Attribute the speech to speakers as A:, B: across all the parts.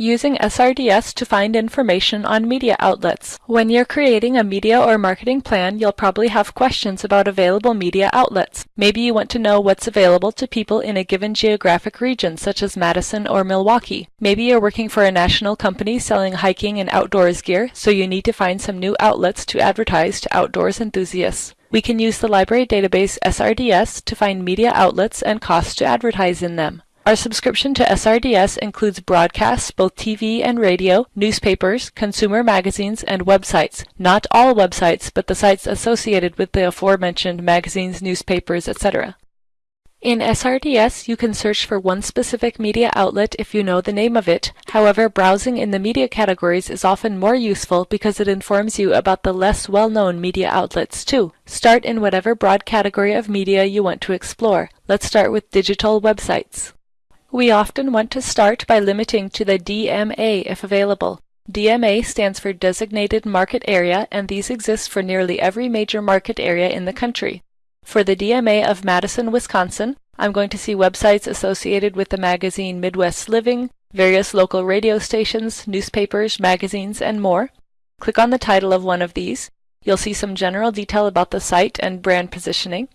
A: Using SRDS to find information on media outlets. When you're creating a media or marketing plan, you'll probably have questions about available media outlets. Maybe you want to know what's available to people in a given geographic region, such as Madison or Milwaukee. Maybe you're working for a national company selling hiking and outdoors gear, so you need to find some new outlets to advertise to outdoors enthusiasts. We can use the library database SRDS to find media outlets and costs to advertise in them. Our subscription to SRDS includes broadcasts, both TV and radio, newspapers, consumer magazines, and websites. Not all websites, but the sites associated with the aforementioned magazines, newspapers, etc. In SRDS, you can search for one specific media outlet if you know the name of it. However, browsing in the media categories is often more useful because it informs you about the less well-known media outlets too. Start in whatever broad category of media you want to explore. Let's start with digital websites. We often want to start by limiting to the DMA if available. DMA stands for Designated Market Area, and these exist for nearly every major market area in the country. For the DMA of Madison, Wisconsin, I'm going to see websites associated with the magazine Midwest Living, various local radio stations, newspapers, magazines, and more. Click on the title of one of these. You'll see some general detail about the site and brand positioning.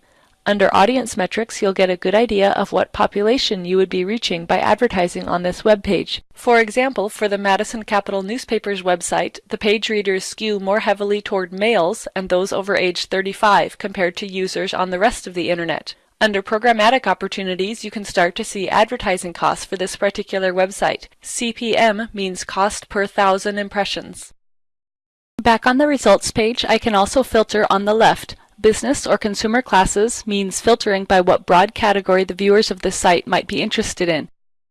A: Under Audience Metrics, you'll get a good idea of what population you would be reaching by advertising on this web page. For example, for the Madison Capital Newspaper's website, the page readers skew more heavily toward males and those over age 35 compared to users on the rest of the internet. Under programmatic opportunities, you can start to see advertising costs for this particular website. CPM means cost per thousand impressions. Back on the results page, I can also filter on the left. Business or consumer classes means filtering by what broad category the viewers of this site might be interested in.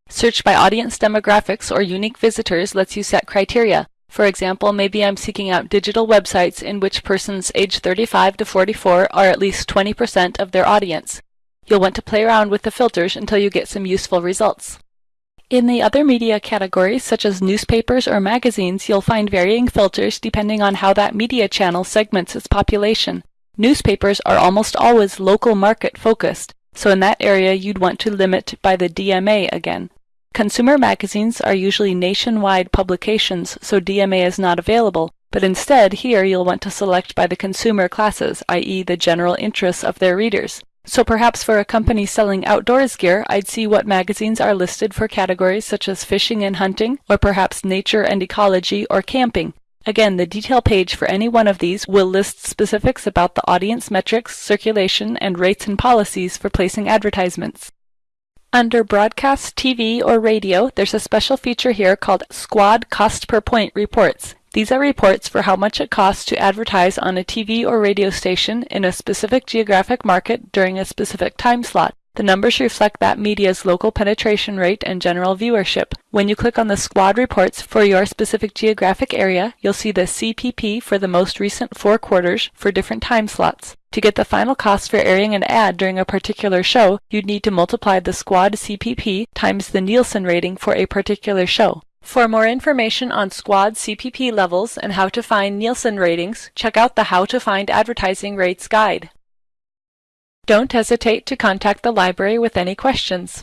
A: Search by audience demographics or unique visitors lets you set criteria. For example, maybe I'm seeking out digital websites in which persons age 35 to 44 are at least 20% of their audience. You'll want to play around with the filters until you get some useful results. In the other media categories, such as newspapers or magazines, you'll find varying filters depending on how that media channel segments its population. Newspapers are almost always local market focused, so in that area you'd want to limit by the DMA again. Consumer magazines are usually nationwide publications, so DMA is not available, but instead here you'll want to select by the consumer classes, i.e. the general interests of their readers. So perhaps for a company selling outdoors gear, I'd see what magazines are listed for categories such as fishing and hunting, or perhaps nature and ecology, or camping. Again, the detail page for any one of these will list specifics about the audience metrics, circulation, and rates and policies for placing advertisements. Under Broadcast TV or Radio, there's a special feature here called SQAD Cost Per Point Reports. These are reports for how much it costs to advertise on a TV or radio station in a specific geographic market during a specific time slot. The numbers reflect that media's local penetration rate and general viewership. When you click on the SQAD reports for your specific geographic area, you'll see the CPP for the most recent four quarters for different time slots. To get the final cost for airing an ad during a particular show, you'd need to multiply the SQAD CPP times the Nielsen rating for a particular show. For more information on SQAD CPP levels and how to find Nielsen ratings, check out the How to Find Advertising Rates guide. Don't hesitate to contact the library with any questions.